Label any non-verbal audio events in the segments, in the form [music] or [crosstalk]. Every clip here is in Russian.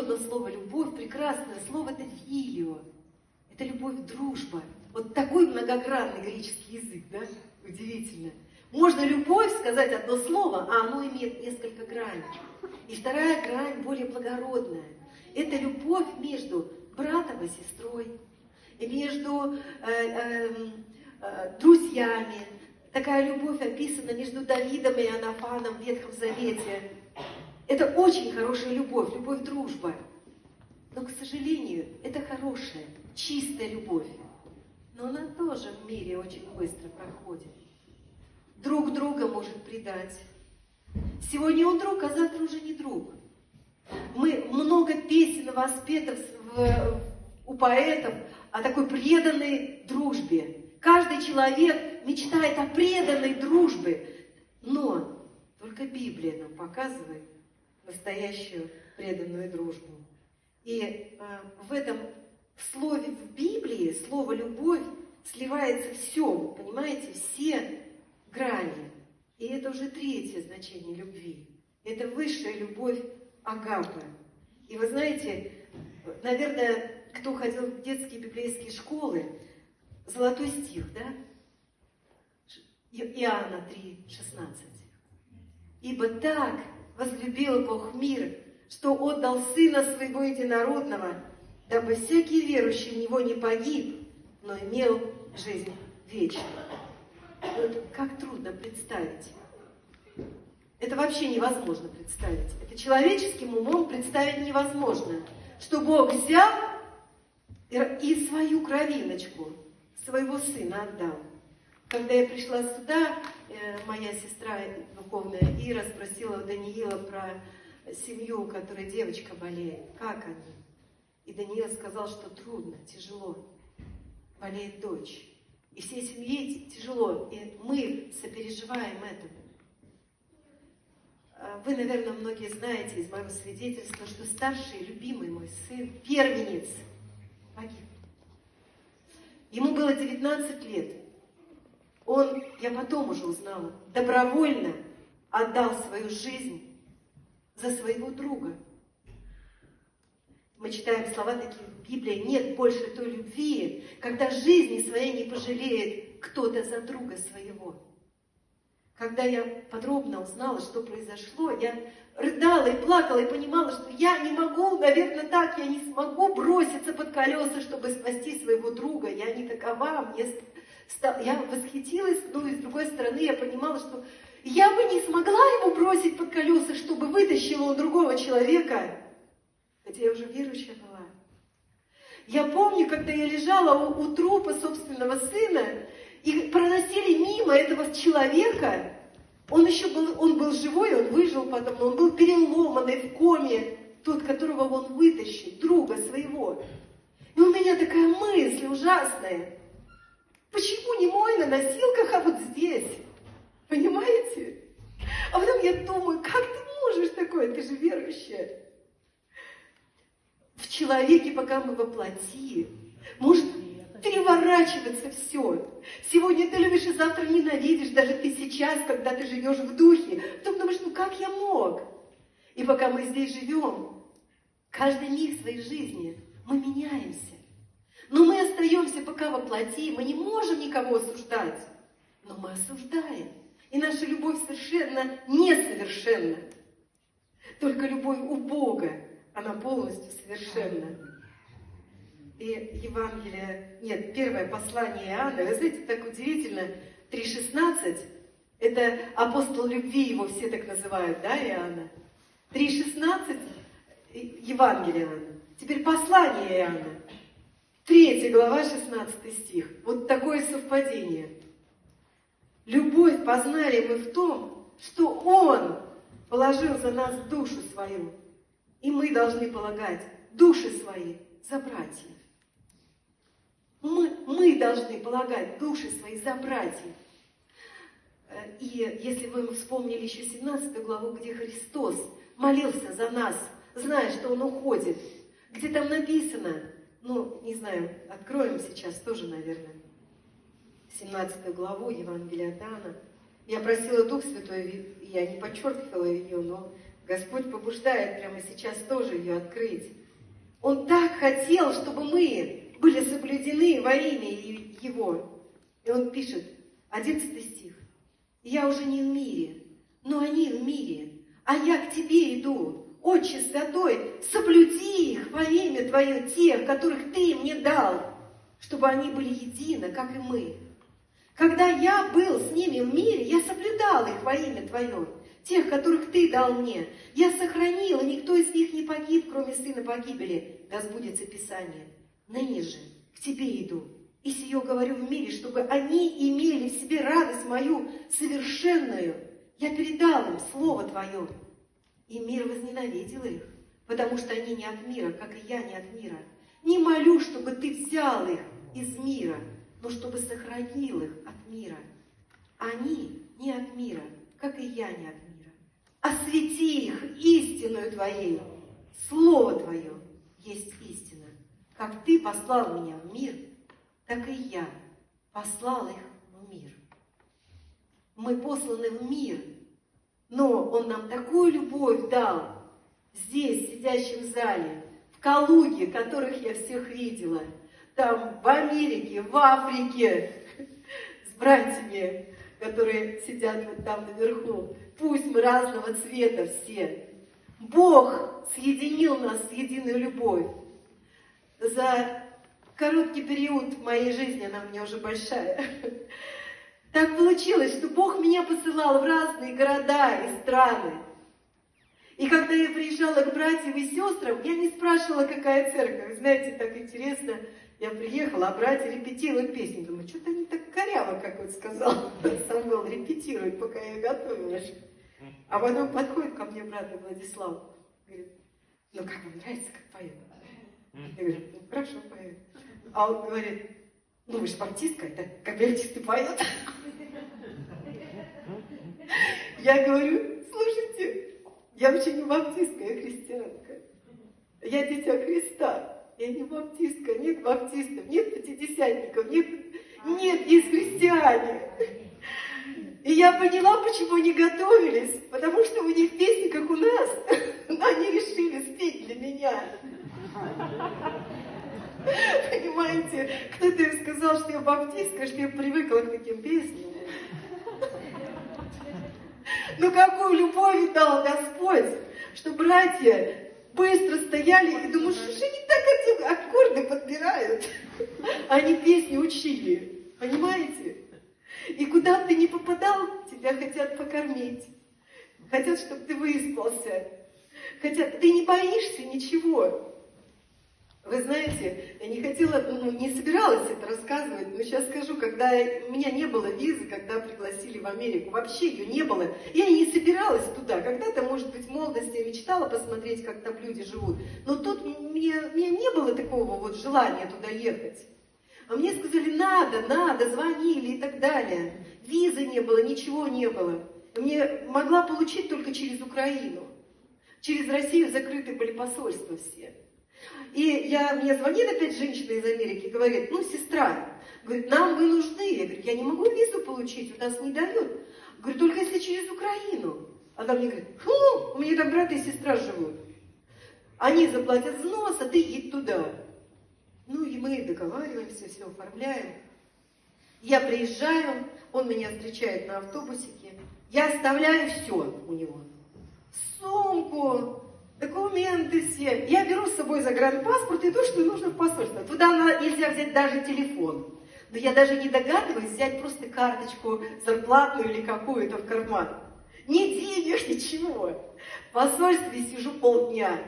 одно слово «любовь», прекрасное слово – это «филио». Это любовь, дружба. Вот такой многогранный греческий язык, да? Удивительно. Можно любовь сказать одно слово, а оно имеет несколько граней. И вторая грань более благородная. Это любовь между братом и сестрой, и между э, э, э, друзьями. Такая любовь описана между Давидом и Анафаном в Ветхом Завете. Это очень хорошая любовь, любовь дружба. Но, к сожалению, это хорошая, чистая любовь. Но она тоже в мире очень быстро проходит. Друг друга может предать. Сегодня он друг, а завтра уже не друг. Мы много песен воспетов в, у поэтов о такой преданной дружбе. Каждый человек мечтает о преданной дружбе, но только Библия нам показывает настоящую преданную дружбу. И э, в этом слове в Библии, слово «любовь» сливается все, понимаете, все грани. И это уже третье значение любви. Это высшая любовь Агапы. И вы знаете, наверное, кто ходил в детские библейские школы, золотой стих, да? Иоанна 3, 16. «Ибо так возлюбил Бог мир, что отдал Сына Своего Единородного, дабы всякий верующий в Него не погиб, но имел жизнь вечную». Вот как трудно представить. Это вообще невозможно представить. Это человеческим умом представить невозможно, что Бог взял и свою кровиночку, своего сына отдал. Когда я пришла сюда, моя сестра духовная Ира спросила у Даниила про семью, у которой девочка болеет. Как они? И Даниил сказал, что трудно, тяжело. Болеет дочь. И всей семье тяжело. И мы сопереживаем этому. А, вы, наверное, многие знаете из моего свидетельства, что старший, любимый мой сын, первенец, погиб. Ему было 19 лет. Он, я потом уже узнала, добровольно отдал свою жизнь за своего друга. Мы читаем слова такие в Библии, нет больше той любви, когда жизни своей не пожалеет кто-то за друга своего. Когда я подробно узнала, что произошло, я рыдала и плакала, и понимала, что я не могу, наверное, так, я не смогу броситься под колеса, чтобы спасти своего друга. Я не такова, мне. Я восхитилась, но и с другой стороны я понимала, что я бы не смогла его бросить под колеса, чтобы вытащил он другого человека, хотя я уже верующая была. Я помню, когда я лежала у, у трупа собственного сына, и проносили мимо этого человека, он еще был, он был живой, он выжил потом, но он был переломанный в коме, тот, которого он вытащил, друга своего. И у меня такая мысль ужасная. Почему не мой на носилках, а вот здесь? Понимаете? А потом я думаю, как ты можешь такое? Ты же верующая. В человеке, пока мы воплоти, может переворачиваться все. Сегодня ты любишь и завтра ненавидишь, даже ты сейчас, когда ты живешь в духе. Потом думаешь, ну как я мог? И пока мы здесь живем, каждый миг своей жизни мы меняемся. Но мы остаемся пока во плоти, мы не можем никого осуждать, но мы осуждаем. И наша любовь совершенно несовершенна. Только любовь у Бога, она полностью совершенна и Евангелие, нет, первое послание Иоанна, вы знаете, так удивительно, 3.16, это апостол любви, его все так называют, да, Иоанна? 3.16 Евангелие Иоанна. Теперь послание Иоанна. 3 глава, 16 стих. Вот такое совпадение. Любовь познали мы в том, что Он положил за нас душу свою. И мы должны полагать души свои за братьев. Мы, мы должны полагать души свои за братьев. Э, и если вы вспомнили еще 17 главу, где Христос молился за нас, зная, что Он уходит, где там написано, ну, не знаю, откроем сейчас тоже, наверное, 17 главу Евангелия от Иоанна. Я просила Дух Святой, я не подчеркивала ее, но Господь побуждает прямо сейчас тоже ее открыть. Он так хотел, чтобы мы были соблюдены во имя Его. И он пишет, 11 стих. «Я уже не в мире, но они в мире, а я к Тебе иду. Отче Святой, соблюди их во имя Твое, тех, которых Ты мне дал, чтобы они были едины, как и мы. Когда я был с ними в мире, я соблюдал их во имя Твое, тех, которых Ты дал мне. Я сохранил, и никто из них не погиб, кроме сына погибели. Да сбудется Писание. Ныне же к Тебе иду, и сие говорю в мире, чтобы они имели в себе радость мою совершенную. Я передал им Слово Твое, и мир возненавидел их, потому что они не от мира, как и я не от мира. Не молю, чтобы Ты взял их из мира, но чтобы сохранил их от мира. Они не от мира, как и я не от мира. Освети их истинную Твоей. Слово Твое есть истина. Как Ты послал меня в мир, так и я послал их в мир. Мы посланы в мир, но Он нам такую любовь дал здесь, сидящим в зале, в Калуге, которых я всех видела – там в Америке, в Африке, [laughs] с братьями, которые сидят вот там наверху. Пусть мы разного цвета все. Бог соединил нас с единой любовь. За короткий период в моей жизни, она у меня уже большая, [laughs] так получилось, что Бог меня посылал в разные города и страны. И когда я приезжала к братьям и сестрам, я не спрашивала, какая церковь. Знаете, так интересно, я приехала, а братья репетируют песни. Думаю, что-то они так коряво, как вот сказал [laughs] Самвел, репетируют, пока я готовилась. А потом подходит ко мне брат Владислав, говорит, ну как вам нравится, как поет? Я говорю, ну хорошо поет. А он говорит, ну вы же баптистка, это как баптисты поют. Я говорю, слушайте, я вообще не баптистка, я христианка. Я дитя Христа. Я не баптистка, нет баптистов, нет пятидесятников, нет, нет, есть христиане. И я поняла, почему они готовились, потому что у них песни, как у нас, [laughs] но они решили спеть для меня. Понимаете, кто-то сказал, что я баптистка, что я привыкла к таким песням. Но какую любовь дал Господь, что братья быстро стояли и думаю, что же они так эти аккорды подбирают? Они песни учили, понимаете? И куда ты не попадал, тебя хотят покормить. Хотят, чтобы ты выспался. Хотят, ты не боишься ничего. Вы знаете, я не хотела, ну, не собиралась это рассказывать, но сейчас скажу, когда у меня не было визы, когда пригласили в Америку, вообще ее не было. Я не собиралась туда. Когда-то, может быть, в молодости я мечтала посмотреть, как там люди живут. Но тут мне, мне не было такого вот желания туда ехать. А мне сказали, надо, надо, звонили и так далее. Визы не было, ничего не было. Мне могла получить только через Украину. Через Россию закрыты были посольства все. И я, мне звонит опять женщина из Америки говорит, ну, сестра, говорит, нам вы нужны. Я говорю, я не могу визу получить, у нас не дают. Говорю, только если через Украину. Она мне говорит, фу, у меня там брат и сестра живут. Они заплатят взнос, а ты едь туда. Ну и мы договариваемся, все оформляем. Я приезжаю, он меня встречает на автобусике. Я оставляю все у него. Сумку, все. Я беру с собой загранпаспорт и то, что нужно в посольство. Туда нельзя взять даже телефон. Но я даже не догадываюсь взять просто карточку зарплатную или какую-то в карман. Ни денег, [laughs] ничего. В посольстве сижу полдня.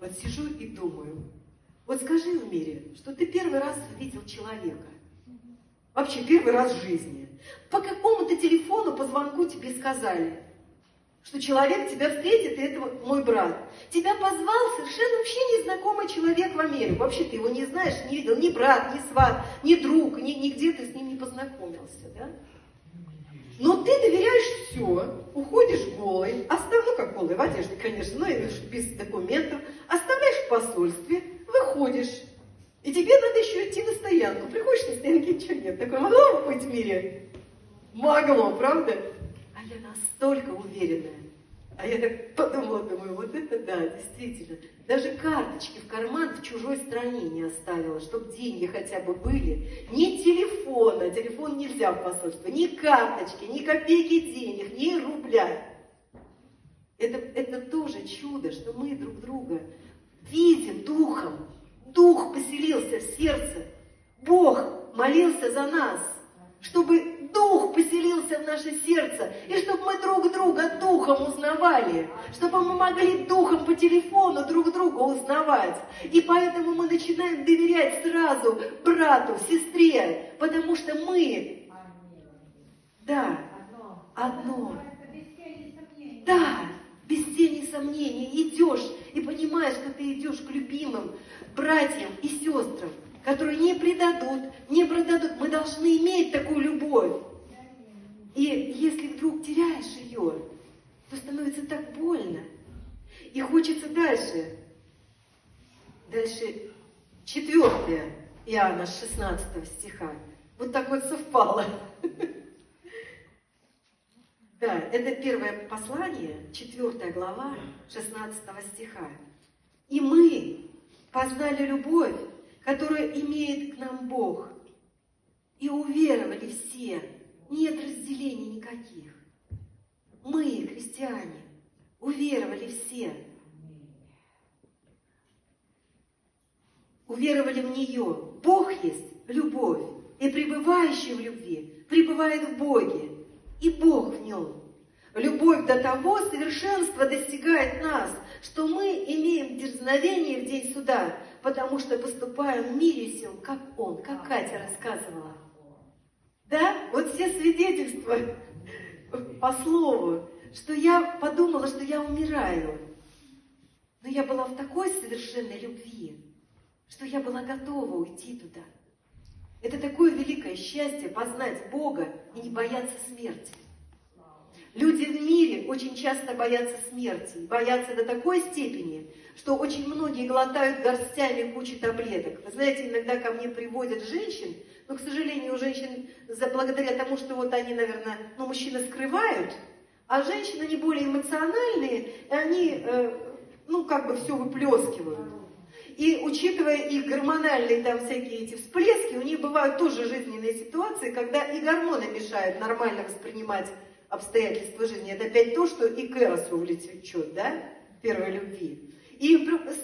Вот сижу и думаю. Вот скажи в мире, что ты первый раз увидел человека. Вообще первый раз в жизни. По какому-то телефону, по звонку тебе сказали – что человек тебя встретит, и это мой брат. Тебя позвал совершенно вообще незнакомый человек в Америку. Вообще ты его не знаешь, не видел, ни брат, ни сват, ни друг, ни, нигде ты с ним не познакомился, да? Но ты доверяешь все, уходишь голый, остав, ну как голый, в одежде, конечно, но без документов, оставляешь в посольстве, выходишь. И тебе надо еще идти на стоянку. Приходишь на стоянке, ничего нет. Такое могло быть в мире? Могло, правда? Настолько уверенная, А я так подумала, думаю, вот это да, действительно. Даже карточки в карман в чужой стране не оставила, чтобы деньги хотя бы были. Ни телефона, телефон нельзя в посольство, ни карточки, ни копейки денег, ни рубля. Это, это тоже чудо, что мы друг друга видим духом. Дух поселился в сердце. Бог молился за нас, чтобы Дух поселился в наше сердце, и чтобы мы друг друга Духом узнавали, чтобы мы могли Духом по телефону друг друга узнавать. И поэтому мы начинаем доверять сразу брату, сестре, потому что мы, да, одно. Да, без тени сомнений идешь и понимаешь, что ты идешь к любимым братьям и сестрам, которые не предадут, не продадут. Мы должны иметь такую любовь. И если вдруг теряешь ее, то становится так больно. И хочется дальше. Дальше четвертое Иоанна 16 стиха. Вот так вот совпало. [laughs] Да, это первое послание, четвертая глава, 16 стиха. И мы познали любовь, которую имеет к нам Бог, и уверовали все. Нет разделений никаких. Мы, христиане, уверовали все. Уверовали в нее. Бог есть любовь, и пребывающий в любви пребывает в Боге, и Бог в нем. Любовь до того совершенства достигает нас, что мы имеем дерзновение в день суда, потому что поступаем в мире сем, как Он, как Катя рассказывала. Да, вот все свидетельства по слову, что я подумала, что я умираю. Но я была в такой совершенной любви, что я была готова уйти туда. Это такое великое счастье познать Бога и не бояться смерти. Люди в мире очень часто боятся смерти, боятся до такой степени, что очень многие глотают горстями кучу таблеток. Вы знаете, иногда ко мне приводят женщин, но, к сожалению, у женщин, благодаря тому, что вот они, наверное, ну, мужчины скрывают, а женщины, они более эмоциональные, и они, э, ну, как бы все выплескивают. И учитывая их гормональные там всякие эти всплески, у них бывают тоже жизненные ситуации, когда и гормоны мешают нормально воспринимать обстоятельства жизни. Это опять то, что и к Эросу влечет, да, первой любви. И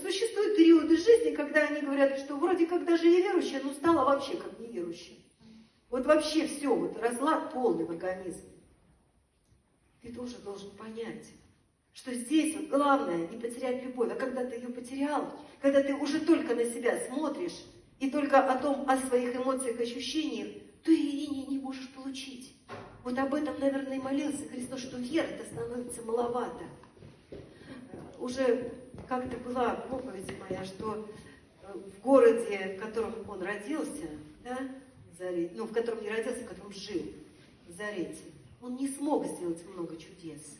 существуют периоды жизни, когда они говорят, что вроде как даже я верующая, но стала вообще как неверующая. Вот вообще все, вот разлад полный в организме. Ты тоже должен понять, что здесь вот главное не потерять любовь, а когда ты ее потерял, когда ты уже только на себя смотришь и только о том, о своих эмоциях, ощущениях, ты и не, не можешь получить. Вот об этом, наверное, и молился Христос, что веры-то становится маловато. Уже как-то была проповедь моя, что э, в городе, в котором он родился, да, Зарете, ну, в котором не родился, в котором жил, в Зарете, он не смог сделать много чудес,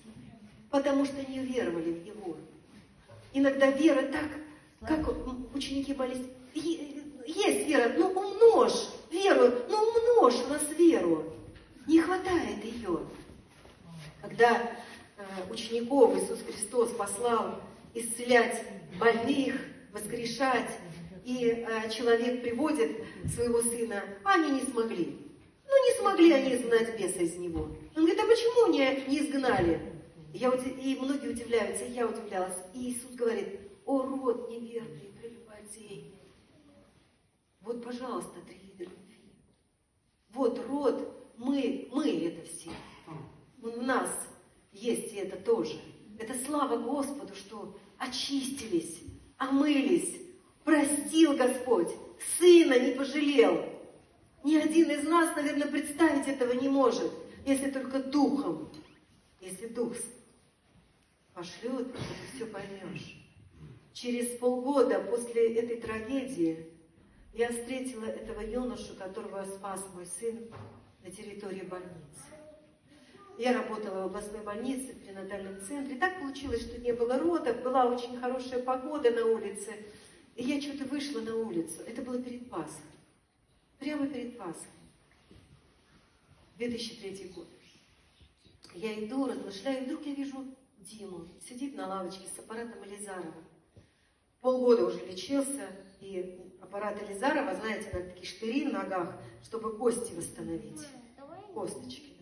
потому что не веровали в него. Иногда вера так, как ученики молились, есть вера, ну умножь веру, ну умножь у нас веру. Не хватает ее. Когда э, учеников Иисус Христос послал исцелять больных, воскрешать, и э, человек приводит своего сына, они не смогли. Ну, не смогли они изгнать беса из него. Он говорит, а почему не, не изгнали? Я, и многие удивляются, и я удивлялась. И Иисус говорит, о, род неверный, прелюбодей. Вот, пожалуйста, три любви. Вот род мы, мы это все. У нас есть и это тоже. Это слава Господу, что очистились, омылись, простил Господь, Сына не пожалел. Ни один из нас, наверное, представить этого не может, если только Духом. Если Дух пошлет, ты все поймешь. Через полгода после этой трагедии я встретила этого юношу, которого спас мой сын на территории больницы. Я работала в областной больнице, в пренатальном центре. Так получилось, что не было родов, была очень хорошая погода на улице. И я что-то вышла на улицу. Это было перед Пасхой. Прямо перед Пасхой. 2003 год. Я иду, размышляю, и вдруг я вижу Диму, сидит на лавочке с аппаратом Элизарова. Полгода уже лечился, и аппарат Элизарова, знаете, на такие штыри в ногах, чтобы кости восстановить. Косточки,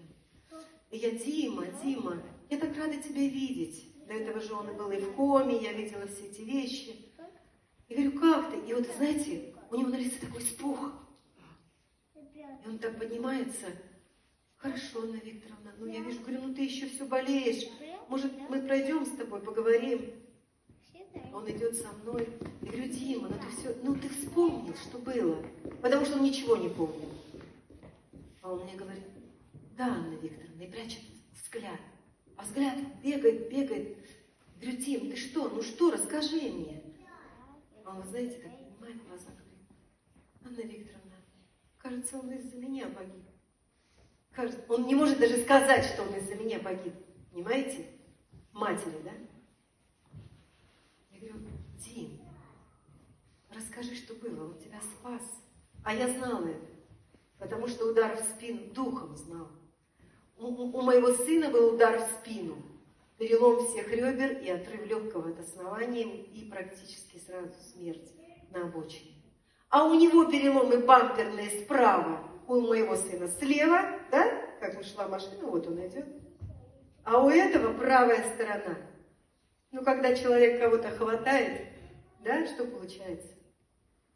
да. И я, Дима, Дима, я так рада тебя видеть. До этого же он был и в коме, я видела все эти вещи. И говорю, как ты? И вот, знаете, у него на лице такой спух. И он так поднимается. Хорошо, Анна Викторовна, ну я вижу, говорю, ну ты еще все болеешь. Может, мы пройдем с тобой, поговорим? Он идет со мной. Я говорю, Дима, ну ты все, ну ты вспомнил, что было. Потому что он ничего не помнил. А он мне говорит, да, Анна Викторовна, и прячет взгляд. А взгляд бегает, бегает. Я говорю, Дим, ты что, ну что, расскажи мне. А он, знаете, так поднимает глаза, говорит, Анна Викторовна, кажется, он из-за меня погиб. Кажется, он не может даже сказать, что он из-за меня погиб. Понимаете? Матери, да? Дим, расскажи, что было, он тебя спас. А я знала это, потому что удар в спину духом знал. У, у моего сына был удар в спину, перелом всех ребер и отрыв легкого от основания и практически сразу смерть на обочине. А у него переломы бамперные справа, у моего сына слева, да, как ушла машина, вот он идет. А у этого правая сторона. Ну, когда человек кого-то хватает, да, что получается?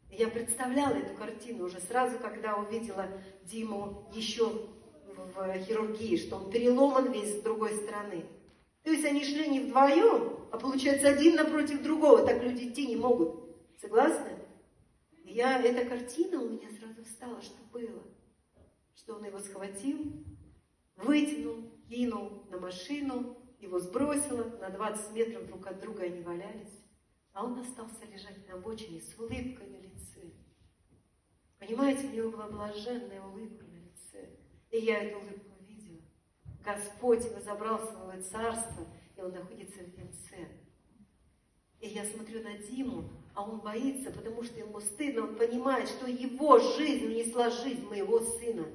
Я представляла эту картину уже сразу, когда увидела Диму еще в хирургии, что он переломан весь с другой стороны. То есть они шли не вдвоем, а получается один напротив другого. Так люди идти не могут. Согласны? Я, эта картина у меня сразу встала, что было. Что он его схватил, вытянул, кинул на машину, его сбросило, на 20 метров друг от друга они валялись. А он остался лежать на обочине с улыбкой на лице. Понимаете, у него была блаженная улыбка на лице. И я эту улыбку видела. Господь его забрал в свое царство, и он находится в венце. И я смотрю на Диму, а он боится, потому что ему стыдно. Он понимает, что его жизнь унесла жизнь моего сына.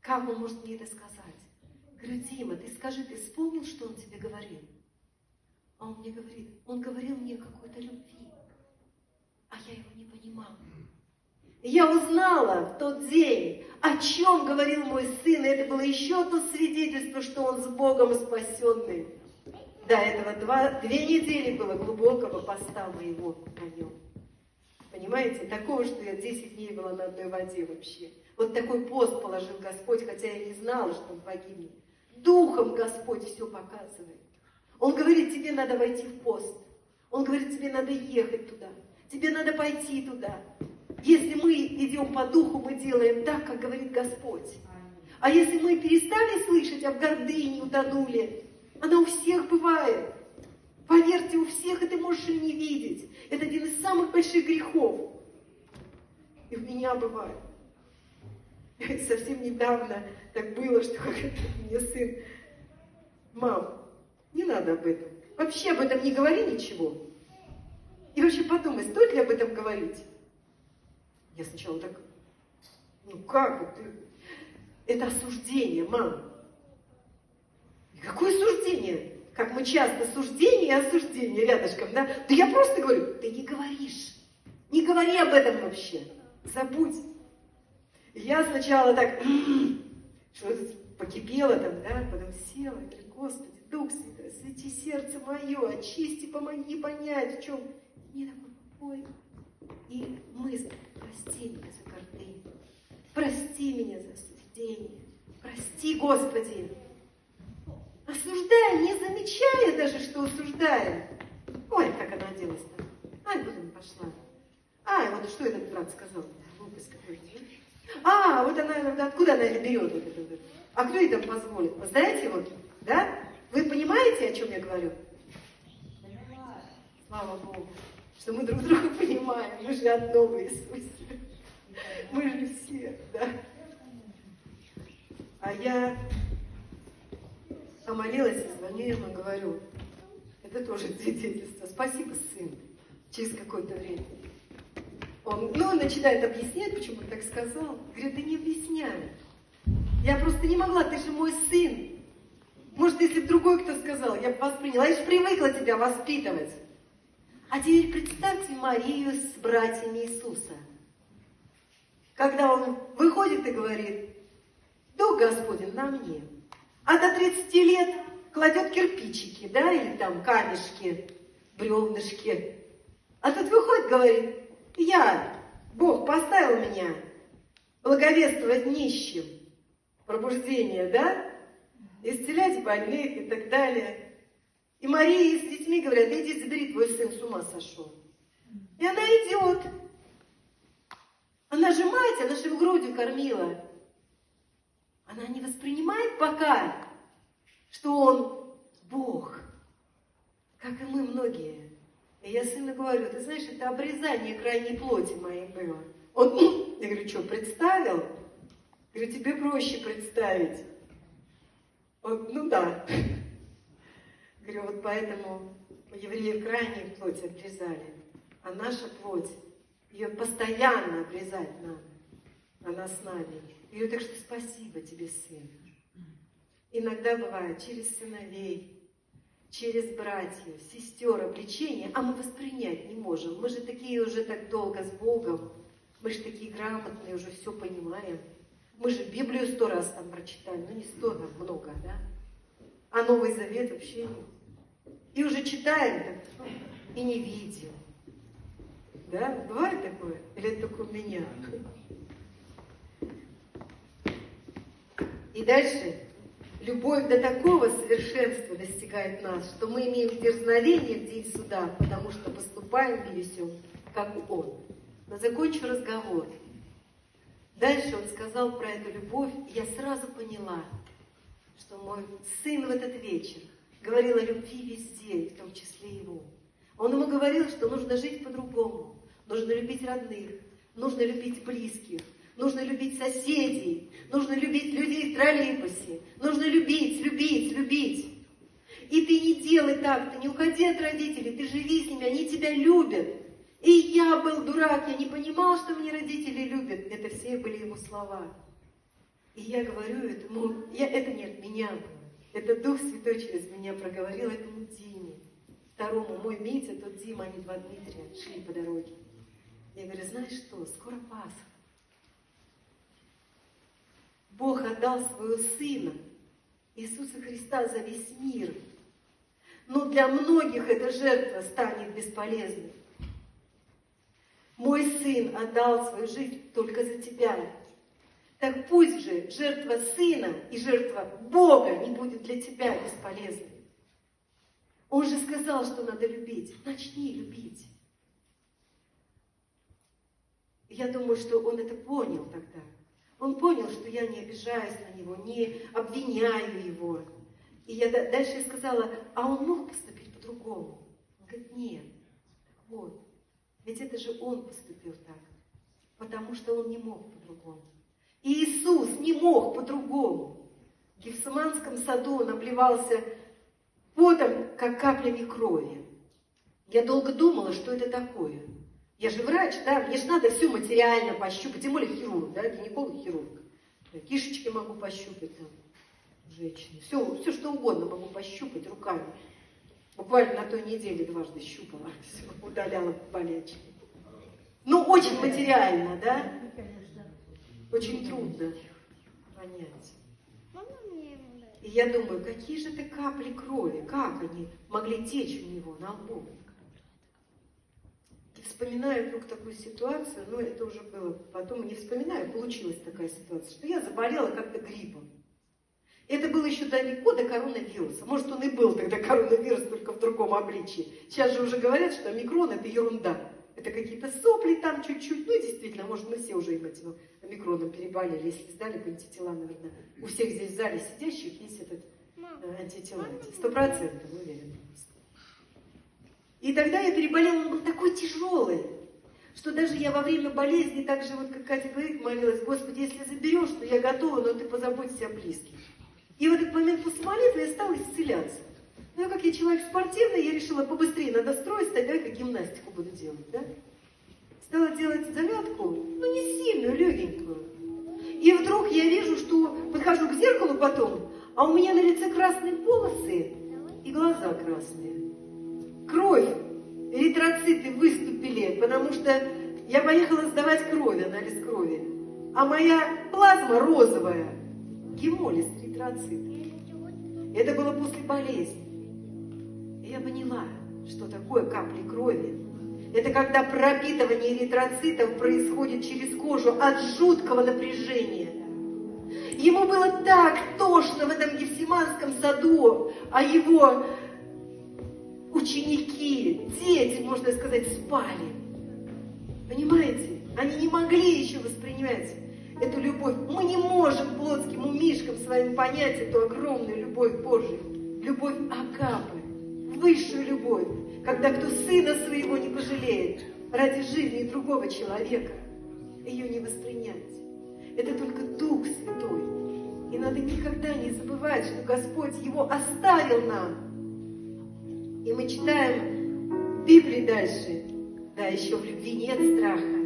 Как он может мне это сказать? Говорю, ты скажи, ты вспомнил, что он тебе говорил? А он мне говорит, он говорил мне какой-то любви, а я его не понимала. Я узнала в тот день, о чем говорил мой сын, и это было еще одно свидетельство, что он с Богом спасенный. До этого два, две недели было глубокого поста моего на нем. Понимаете, такого, что я 10 дней была на одной воде вообще. Вот такой пост положил Господь, хотя я не знала, что он погибнет. Духом Господь все показывает. Он говорит, тебе надо войти в пост. Он говорит, тебе надо ехать туда. Тебе надо пойти туда. Если мы идем по духу, мы делаем так, как говорит Господь. А если мы перестали слышать, а в гордыне утонули, она у всех бывает. Поверьте, у всех это можешь и не видеть. Это один из самых больших грехов. И у меня бывает. [laughs] Совсем недавно так было, что [laughs] мне сын, мам, не надо об этом. Вообще об этом не говори ничего. И вообще подумай, стоит ли об этом говорить? Я сначала так, ну как это? Это осуждение, мам. Какое осуждение? Как мы часто суждение и осуждение рядышком, да? Да я просто говорю, ты не говоришь. Не говори об этом вообще. Забудь. Я сначала так, что покипела там, да, потом села, и говорю, Господи, Дух Святой, свети сердце мое, очисти, помоги понять, в чем. Мне такой покой. И мысль, прости меня за гордыню, прости меня за осуждение, прости, Господи. Осуждая, не замечая даже, что осуждая. Ой, как она оделась-то. Ай, блин, пошла. Ай, вот что этот брат сказал? Глупость какой-то. А, вот она, откуда она берет? Вот это, а кто ей там позволит? знаете, вот, да? Вы понимаете, о чем я говорю? Слава Богу, что мы друг друга понимаем. Мы же одно в Иисусе. Мы же все, да. А я помолилась и звоню ему и говорю, это тоже свидетельство. Спасибо, сын. Через какое-то время. Он, ну, он начинает объяснять, почему он так сказал. Говорит, да не объясняй. Я просто не могла, ты же мой сын. Может, если бы другой кто сказал, я бы восприняла. Я же привыкла тебя воспитывать. А теперь представьте Марию с братьями Иисуса. Когда он выходит и говорит, Дух Господень на мне. А до 30 лет кладет кирпичики, да, или там камешки, бревнышки. А тут выходит, говорит, я, Бог поставил меня благовествовать нищим, пробуждение, да, исцелять больных и так далее. И Мария с детьми говорят, иди забери, твой сын с ума сошел. И она идет. Она же мать, она же в грудью кормила. Она не воспринимает пока, что он Бог, как и мы многие. И я сыну говорю, ты знаешь, это обрезание крайней плоти моей было. Он, я говорю, что, представил? Я говорю, тебе проще представить. Он, ну да. Говорю, вот поэтому евреи крайней плоть обрезали, а наша плоть, ее постоянно обрезать надо. Она с нами. Я говорю, так что спасибо тебе, сын. Иногда бывает через сыновей, через братьев, сестер обличения, а мы воспринять не можем. Мы же такие уже так долго с Богом, мы же такие грамотные, уже все понимаем. Мы же Библию сто раз там прочитали, ну не сто, там много, да? А Новый Завет вообще нет. И уже читаем и не видим. Да? Бывает такое? Или это только у меня? И дальше любовь до такого совершенства достигает нас, что мы имеем дерзновение в день суда, потому что поступаем и весем, как Он. Но закончу разговор. Дальше он сказал про эту любовь, и я сразу поняла, что мой сын в этот вечер говорил о любви везде, в том числе его. Он ему говорил, что нужно жить по-другому, нужно любить родных, нужно любить близких, нужно любить соседей, нужно любить людей в троллейбусе, нужно любить, любить, любить. И ты не делай так, ты не уходи от родителей, ты живи с ними, они тебя любят. И я был дурак, я не понимал, что мне родители любят. Это все были его слова. И я говорю этому, я, это не от меня. Это Дух Святой через меня проговорил этому Диме. Второму, мой Митя, тот Дима, они два Дмитрия, шли по дороге. Я говорю, знаешь что, скоро Пасха. Бог отдал своего Сына, Иисуса Христа, за весь мир. Но для многих эта жертва станет бесполезной. Мой Сын отдал свою жизнь только за тебя. Так пусть же жертва Сына и жертва Бога не будет для тебя бесполезной. Он же сказал, что надо любить. Начни любить. Я думаю, что он это понял тогда. Он понял, что я не обижаюсь на него, не обвиняю его. И я дальше сказала, а он мог поступить по-другому? Он говорит, нет. Вот, ведь это же он поступил так, потому что он не мог по-другому. И Иисус не мог по-другому. В Гефсиманском саду он обливался потом, как каплями крови. Я долго думала, что это такое. Я же врач, да, мне же надо все материально пощупать, тем более хирург, да, гинеколог, хирург. Я кишечки могу пощупать там, женщине, все, все что угодно могу пощупать руками. Буквально на той неделе дважды щупала, [laughs] все, удаляла болячки. Ну, очень материально, да? Очень трудно понять. И я думаю, какие же это капли крови, как они могли течь у него на лбу? Вспоминаю вдруг такую ситуацию, но это уже было потом, не вспоминаю, получилась такая ситуация, что я заболела как-то гриппом. Это было еще далеко до коронавируса. Может, он и был тогда коронавирус, только в другом обличии. Сейчас же уже говорят, что омикрон – это ерунда. Это какие-то сопли там чуть-чуть. Ну, действительно, может, мы все уже этим омикроном переболели. Если сдали бы антитела, наверное, у всех здесь в зале сидящих есть этот э, антитела. Сто процентов, уверена. И тогда я переболела, он был такой тяжелый, что даже я во время болезни, так же вот, как Катя говорит, молилась, Господи, если заберешь, то я готова, но ты позаботься о близких. И в этот момент после молитвы я стала исцеляться. Ну, как я человек спортивный, я решила побыстрее надо строить, тогда как гимнастику буду делать, да? Стала делать зарядку, ну, не сильную, легенькую. И вдруг я вижу, что подхожу к зеркалу потом, а у меня на лице красные полосы и глаза красные. Кровь, эритроциты выступили, потому что я поехала сдавать кровь, анализ крови. А моя плазма розовая, гемолиз, эритроцит. Это было после болезни. И я поняла, что такое капли крови. Это когда пропитывание эритроцитов происходит через кожу от жуткого напряжения. Ему было так тошно в этом Гефсиманском саду, а его ученики, дети, можно сказать, спали. Понимаете? Они не могли еще воспринимать эту любовь. Мы не можем плотским умишкам своим понять эту огромную любовь Божию. Любовь Агапы, высшую любовь, когда кто сына своего не пожалеет ради жизни другого человека, ее не воспринять. Это только Дух Святой. И надо никогда не забывать, что Господь его оставил нам. И мы читаем в Библии дальше, да, еще в любви нет страха,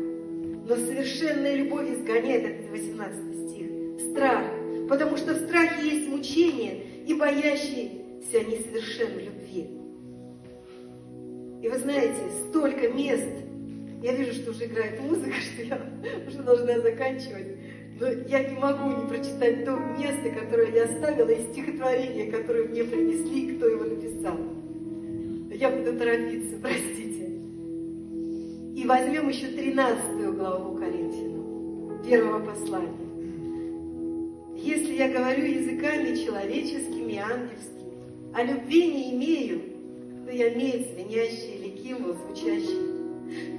но совершенная любовь изгоняет, это 18 стих, страх, потому что в страхе есть мучение, и боящиеся несовершенной любви. И вы знаете, столько мест, я вижу, что уже играет музыка, [laughs] что я уже должна заканчивать, но я не могу не прочитать то место, которое я оставила, и стихотворение, которое мне принесли, кто его написал. Я буду торопиться, простите. И возьмем еще 13 главу Коринфянам, первого послания. Если я говорю языками человеческими и ангельскими, а любви не имею, то я имею звенящий или кимвол звучащий.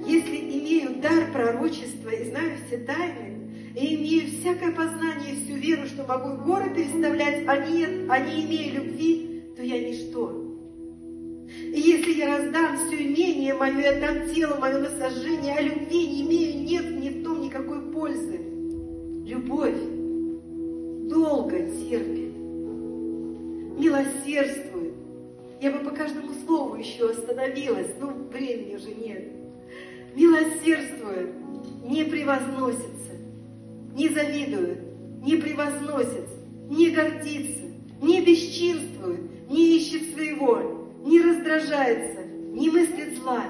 Если имею дар пророчества и знаю все тайны, и имею всякое познание всю веру, что могу горы переставлять, а не, а не имея любви, то я ничто. И если я раздам все имение мое и отдам тело мое на сожжение, а любви не имею, нет ни в том никакой пользы. Любовь долго терпит, милосердствует. Я бы по каждому слову еще остановилась, но времени уже нет. Милосердствует, не превозносится, не завидует, не превозносится, не гордится, не бесчинствует, не ищет своего, не раздражается, не мыслит зла,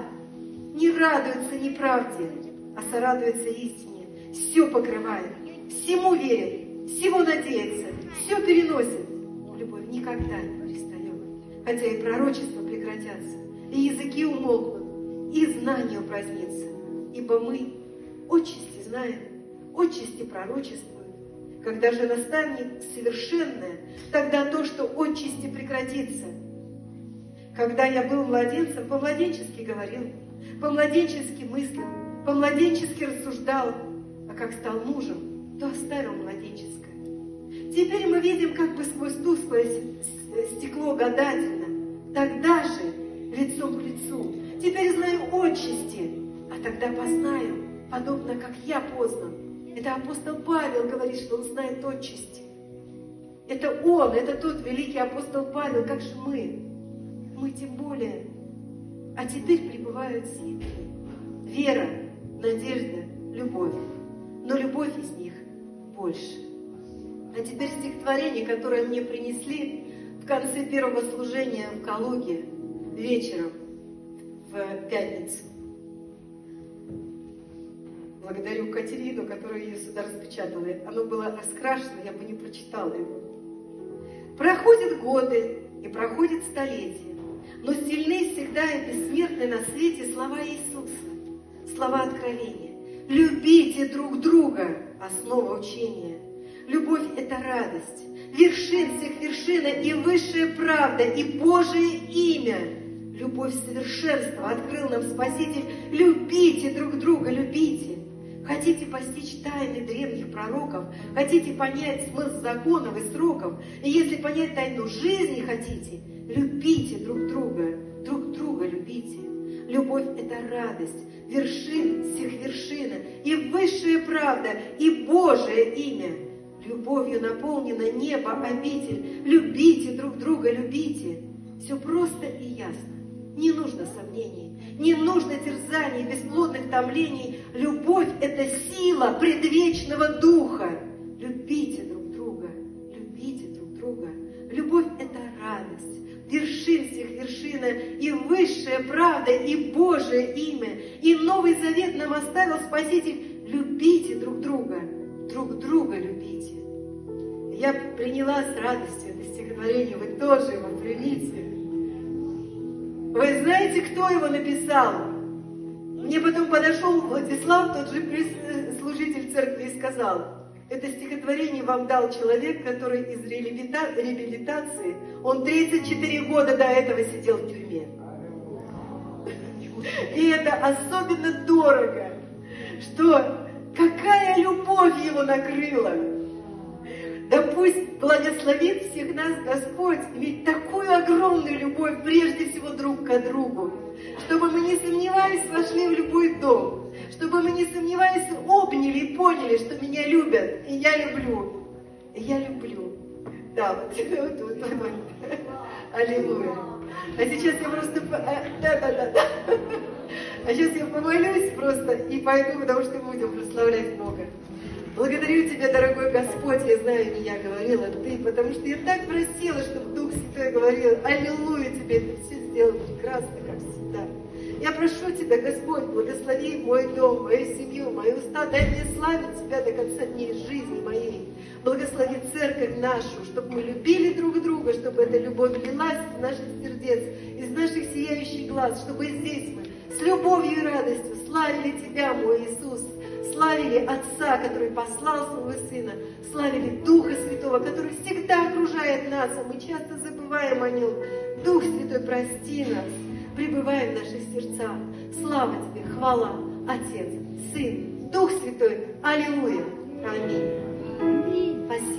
не радуется неправде, а сорадуется истине, все покрывает, всему верит, всего надеется, все переносит. Но любовь никогда не перестает, хотя и пророчества прекратятся, и языки умолкнут, и знания упразднится, ибо мы отчасти знаем, отчасти пророчествуем, когда же настанет совершенное, тогда то, что отчасти прекратится – когда я был младенцем, по-младенчески говорил, по-младенчески мыслил, по-младенчески рассуждал, а как стал мужем, то оставил младенческое. Теперь мы видим как бы сквозь тусклое стекло гадательно, тогда же лицом к лицу. Теперь знаю отчасти, а тогда познаю, подобно как я познан. Это апостол Павел говорит, что он знает отчасти. Это он, это тот великий апостол Павел, как же мы мы тем более. А теперь пребывают силы. Вера, надежда, любовь. Но любовь из них больше. А теперь стихотворение, которое мне принесли в конце первого служения в Калуге вечером в пятницу. Благодарю Катерину, которая ее сюда распечатала. Оно было раскрашено, я бы не прочитала его. Проходят годы и проходит столетия но сильны всегда и бессмертны на свете слова Иисуса, слова откровения. Любите друг друга, основа учения. Любовь – это радость, вершин всех вершина и высшая правда, и Божие имя. Любовь совершенства открыл нам Спаситель. Любите друг друга, любите. Хотите постичь тайны древних пророков, хотите понять смысл законов и сроков, и если понять тайну жизни хотите, любите друг друга, друг друга любите. Любовь – это радость, вершин всех вершина, и высшая правда, и Божие имя. Любовью наполнено небо, обитель. Любите друг друга, любите. Все просто и ясно. Не нужно сомнений, не нужно терзаний, бесплодных томлений. Любовь – это сила предвечного духа. Любите друг вершин всех вершина, и высшая правда, и Божие имя, и Новый Завет нам оставил Спаситель. Любите друг друга, друг друга любите. Я приняла с радостью это стихотворение, вы тоже его примите. Вы знаете, кто его написал? Мне потом подошел Владислав, тот же служитель церкви, и сказал, это стихотворение вам дал человек, который из реабилитации, он 34 года до этого сидел в тюрьме. И это особенно дорого, что какая любовь его накрыла. Да пусть благословит всех нас Господь иметь такую огромную любовь прежде всего друг к другу, чтобы мы не сомневались, вошли в любой дом, чтобы мы не сомневались, обняли и поняли, что меня любят, и я люблю. И я люблю. Да, вот, [laughs] вот, вот, вот. Аллилуйя. А сейчас я просто... Да, да, да, да. [laughs] А сейчас я помолюсь просто и пойду, потому что будем прославлять Бога. Благодарю Тебя, дорогой Господь, я знаю, не я говорила, Ты, потому что я так просила, чтобы Дух Святой говорил, Аллилуйя Тебе, Ты все сделал прекрасно. Я прошу Тебя, Господь, благослови мой дом, мою семью, мои уста, дай мне славить Тебя до конца дней жизни моей. Благослови церковь нашу, чтобы мы любили друг друга, чтобы эта любовь лилась из наших сердец, из наших сияющих глаз, чтобы здесь мы с любовью и радостью славили Тебя, мой Иисус, славили Отца, который послал Своего Сына, славили Духа Святого, который всегда окружает нас, а мы часто забываем о Нем. Дух Святой, прости нас, пребывай в наших сердцах. Слава Тебе, хвала, Отец, Сын, Дух Святой. Аллилуйя. Аминь. Спасибо.